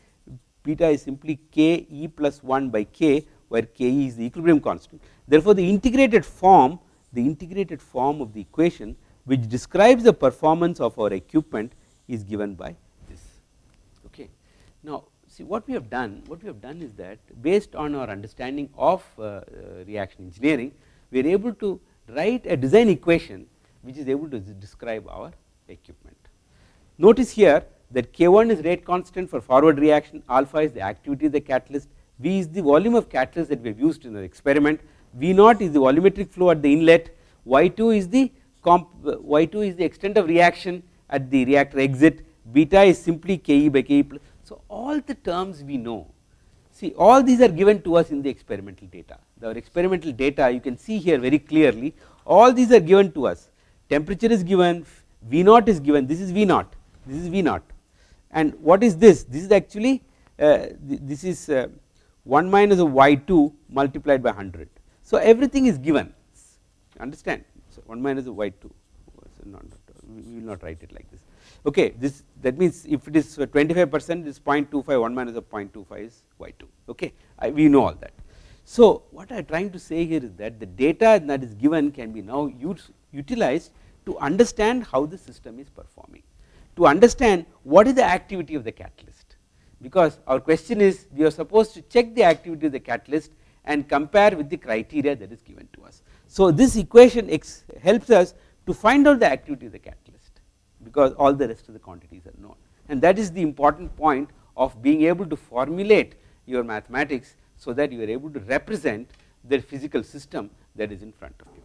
beta is simply k e plus 1 by k where k e is the equilibrium constant. Therefore the integrated form the integrated form of the equation which describes the performance of our equipment is given by this. Okay. Now see what we have done what we have done is that based on our understanding of uh, uh, reaction engineering we are able to write a design equation which is able to describe our equipment. Notice here that k1 is rate constant for forward reaction alpha is the activity of the catalyst v is the volume of catalyst that we have used in the experiment V0 is the volumetric flow at the inlet, Y2 is the comp, Y2 is the extent of reaction at the reactor exit, beta is simply Ke by Ke. So, all the terms we know, see all these are given to us in the experimental data. Our experimental data you can see here very clearly, all these are given to us. Temperature is given, V0 is given, this is V0, this is V naught. And what is this? This is actually, uh, this is uh, 1 minus of Y2 multiplied by 100 so, everything is given. Understand? So 1 minus of y 2 not, we will not write it like this. Okay this that means if it is 25 percent this 0.25 1 minus of 0.25 is y 2 okay I, we know all that. So, what I am trying to say here is that the data that is given can be now used utilized to understand how the system is performing to understand what is the activity of the catalyst because our question is we are supposed to check the activity of the catalyst and compare with the criteria that is given to us. So, this equation helps us to find out the activity of the catalyst because all the rest of the quantities are known and that is the important point of being able to formulate your mathematics so that you are able to represent the physical system that is in front of you.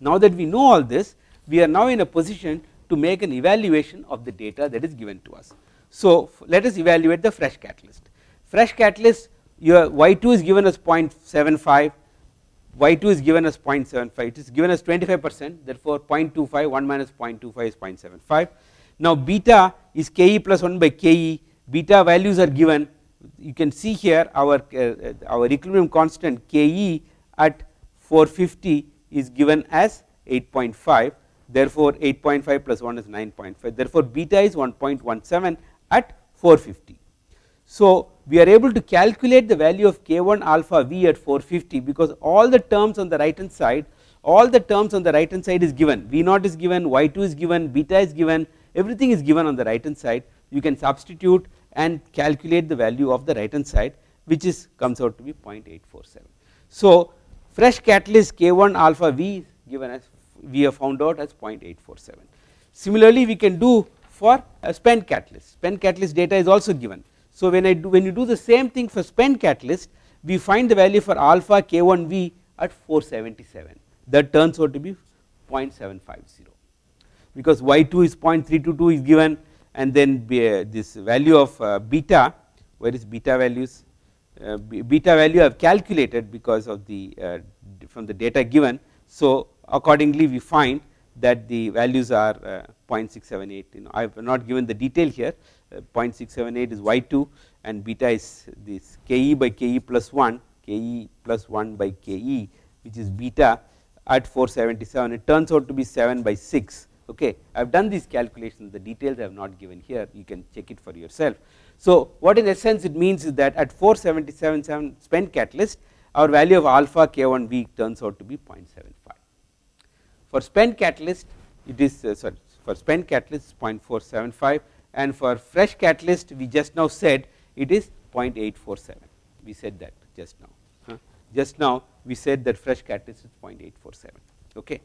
Now that we know all this we are now in a position to make an evaluation of the data that is given to us. So, let us evaluate the fresh catalyst. Fresh catalyst your y2 is given as 0.75 y2 is given as 0.75 it is given as 25 percent therefore 0.25 1 minus 0.25 is 0.75 now beta is ke plus 1 by ke beta values are given you can see here our uh, our equilibrium constant ke at 450 is given as 8.5 therefore 8.5 plus 1 is 9.5 therefore beta is 1.17 at 450 so we are able to calculate the value of k1 alpha v at 450 because all the terms on the right hand side all the terms on the right hand side is given. V0 is given y2 is given beta is given everything is given on the right hand side. You can substitute and calculate the value of the right hand side which is comes out to be 0.847 so fresh catalyst k1 alpha v is given as we have found out as 0.847 similarly we can do for a spent catalyst. Spent catalyst data is also given. So when I do when you do the same thing for spent catalyst we find the value for alpha k1v at 477 that turns out to be 0.750 because y2 is 0.322 is given and then uh, this value of uh, beta where is beta values? Uh, beta value I have calculated because of the from the data given. So accordingly we find that the values are uh, 0.678 you know I have not given the detail here. Uh, 0.678 is y2 and beta is this ke by ke plus 1 ke plus 1 by ke which is beta at 477 it turns out to be 7 by 6 okay I have done these calculations. The details I have not given here. You can check it for yourself. So what in essence it means is that at 477 spent catalyst our value of alpha k1v turns out to be 0.75 for spent catalyst it is uh, sorry for spent catalyst 0.475 and for fresh catalyst we just now said it is 0.847 we said that just now huh? just now we said that fresh catalyst is 0.847 okay?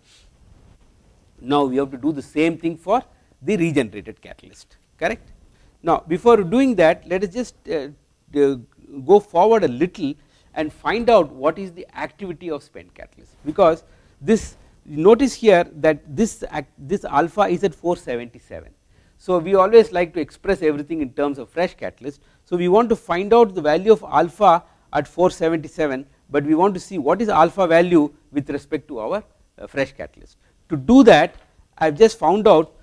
Now we have to do the same thing for the regenerated catalyst correct? Now before doing that let us just uh, go forward a little and find out what is the activity of spent catalyst because this notice here that this this alpha is at 477 so we always like to express everything in terms of fresh catalyst. So we want to find out the value of alpha at 477 but we want to see what is alpha value with respect to our uh, fresh catalyst. To do that I have just found out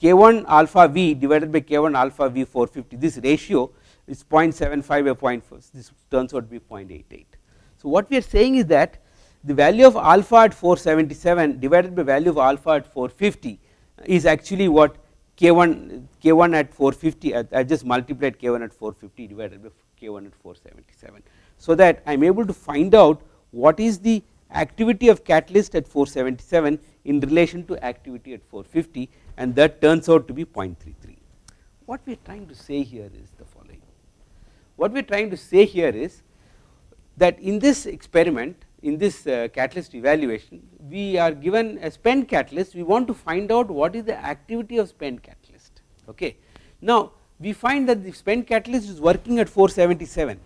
k1 alpha v divided by k1 alpha v 450 this ratio is 0.75 by 0.4 this turns out to be 0.88. So what we are saying is that the value of alpha at 477 divided by value of alpha at 450 is actually what k1 k1 at 450 I just multiplied k1 at 450 divided by k1 at 477 so that I am able to find out what is the activity of catalyst at 477 in relation to activity at 450 and that turns out to be 0.33. What we are trying to say here is the following, what we are trying to say here is that in this experiment in this uh, catalyst evaluation we are given a spent catalyst. We want to find out what is the activity of spent catalyst. Okay. Now we find that the spent catalyst is working at 477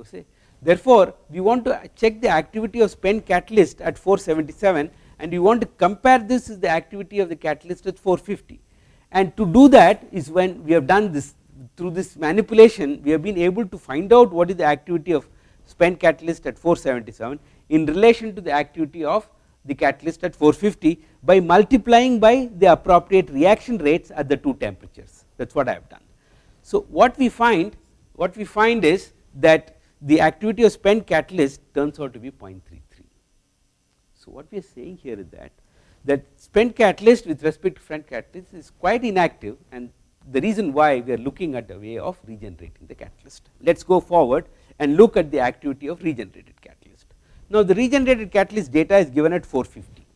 okay? Therefore, we want to check the activity of spent catalyst at 477 and we want to compare this with the activity of the catalyst at 450 and to do that is when we have done this through this manipulation we have been able to find out what is the activity of spent catalyst at 477 in relation to the activity of the catalyst at 450 by multiplying by the appropriate reaction rates at the two temperatures that is what I have done. So what we find what we find is that the activity of spent catalyst turns out to be 0.33. So what we are saying here is that that spent catalyst with respect to spent catalyst is quite inactive and the reason why we are looking at a way of regenerating the catalyst. Let us go forward and look at the activity of regenerated catalyst. Now the regenerated catalyst data is given at 450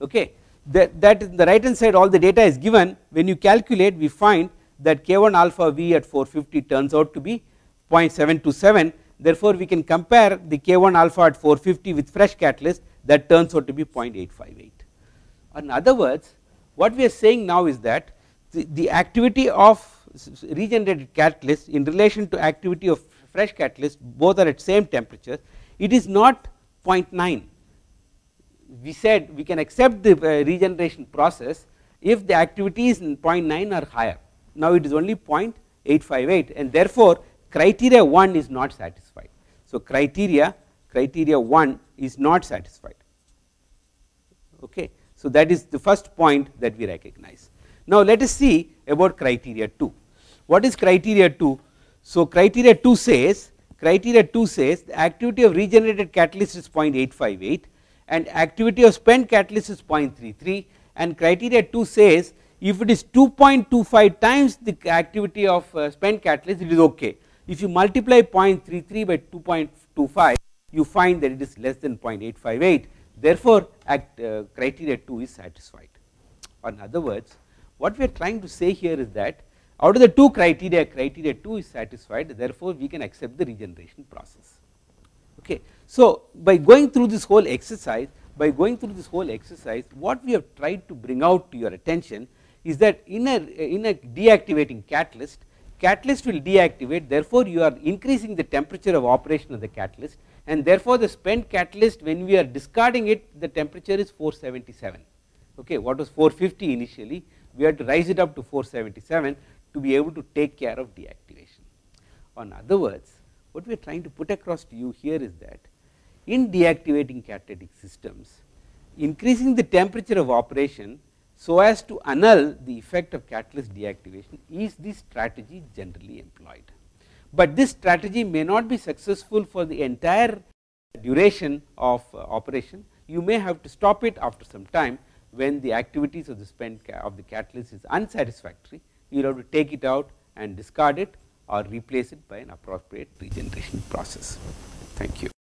okay? That, that the right hand side all the data is given. When you calculate we find that k1 alpha v at 450 turns out to be 0.727 therefore we can compare the k1 alpha at 450 with fresh catalyst that turns out to be 0.858 in other words what we are saying now is that the, the activity of regenerated catalyst in relation to activity of fresh catalyst both are at same temperature. It is not 0.9 we said we can accept the uh, regeneration process if the activities in 0.9 are higher now it is only 0.858 and therefore criteria 1 is not satisfied. So criteria criteria 1 is not satisfied. Okay. So, that is the first point that we recognize. Now, let us see about criteria 2. What is criteria 2? So, criteria 2 says criteria 2 says the activity of regenerated catalyst is 0.858 and activity of spent catalyst is 0.33 and criteria 2 says if it is 2.25 times the activity of uh, spent catalyst it is okay. If you multiply 0.33 by 2.25 you find that it is less than 0.858 therefore, act, uh, criteria 2 is satisfied. In other words what we are trying to say here is that out of the two criteria criteria 2 is satisfied therefore, we can accept the regeneration process. Okay. So, by going through this whole exercise by going through this whole exercise what we have tried to bring out to your attention is that in a in a deactivating catalyst catalyst will deactivate therefore, you are increasing the temperature of operation of the catalyst and therefore, the spent catalyst when we are discarding it the temperature is 477 okay what was 450 initially we had to rise it up to 477 to be able to take care of deactivation. On other words what we are trying to put across to you here is that in deactivating catalytic systems increasing the temperature of operation so as to annul the effect of catalyst deactivation is the strategy generally employed. But this strategy may not be successful for the entire duration of uh, operation, you may have to stop it after some time when the activities of the spent of the catalyst is unsatisfactory, you will have to take it out and discard it or replace it by an appropriate regeneration process. Thank you.